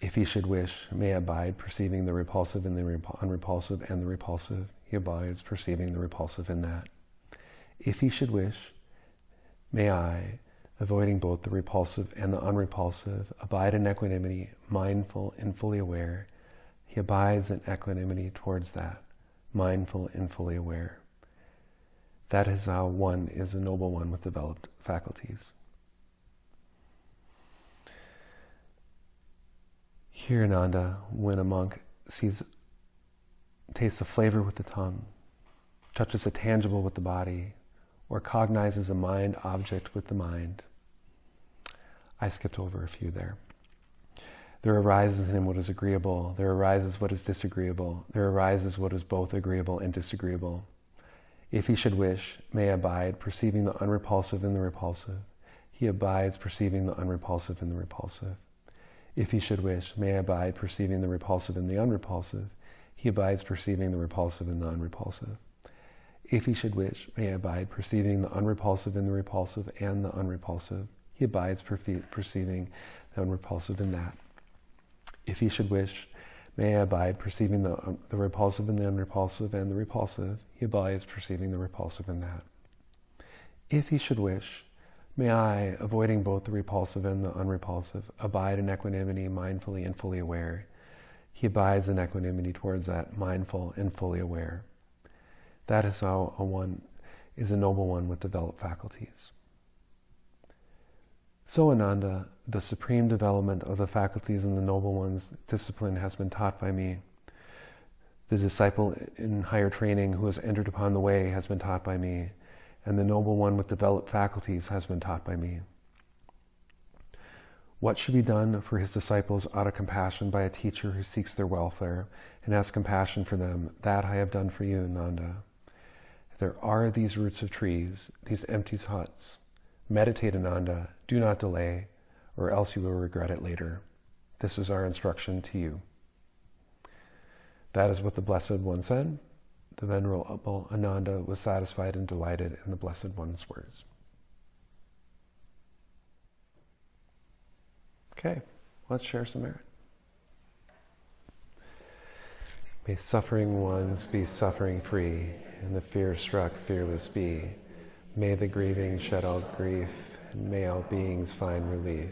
If he should wish, may abide perceiving the repulsive and the unrepulsive and the repulsive. He abides perceiving the repulsive in that. If he should wish, may I, avoiding both the repulsive and the unrepulsive, abide in equanimity, mindful and fully aware. He abides in equanimity towards that, mindful and fully aware. That is how one is a noble one with developed faculties. Here, Ananda, when a monk sees, tastes a flavor with the tongue, touches a tangible with the body, or cognizes a mind object with the mind. I skipped over a few there. There arises in him what is agreeable. There arises what is disagreeable. There arises what is both agreeable and disagreeable. If he should wish, may abide, perceiving the unrepulsive in the repulsive. He abides, perceiving the unrepulsive in the repulsive. If he should wish, may abide, perceiving the repulsive in the unrepulsive. He abides, perceiving the repulsive in the unrepulsive if he should wish, may I abide perceiving the unrepulsive in the repulsive and the unrepulsive. He abides perceiving the unrepulsive in that. If he should wish, may I abide perceiving the, um, the repulsive in the unrepulsive and the repulsive. He abides perceiving the repulsive in that. If he should wish, May I, avoiding both the repulsive and the unrepulsive, abide in equanimity, mindfully and fully aware. He abides in equanimity towards that, mindful and fully aware. That is how a one is a noble one with developed faculties. So, Ananda, the supreme development of the faculties in the noble one's discipline has been taught by me. The disciple in higher training who has entered upon the way has been taught by me, and the noble one with developed faculties has been taught by me. What should be done for his disciples out of compassion by a teacher who seeks their welfare and has compassion for them, that I have done for you, Ananda. There are these roots of trees, these empty huts. Meditate, Ananda. Do not delay, or else you will regret it later. This is our instruction to you. That is what the Blessed One said. The Venerable Ananda was satisfied and delighted in the Blessed One's words. Okay, let's share some merit. May suffering ones be suffering free, and the fear struck fearless be. May the grieving shed all grief, and may all beings find relief.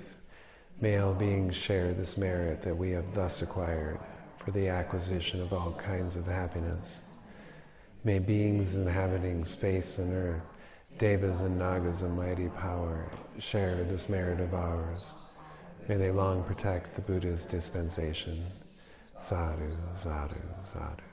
May all beings share this merit that we have thus acquired for the acquisition of all kinds of happiness. May beings inhabiting space and earth, devas and nagas of mighty power, share this merit of ours. May they long protect the Buddha's dispensation. Sadhu, sadhu, sadhu.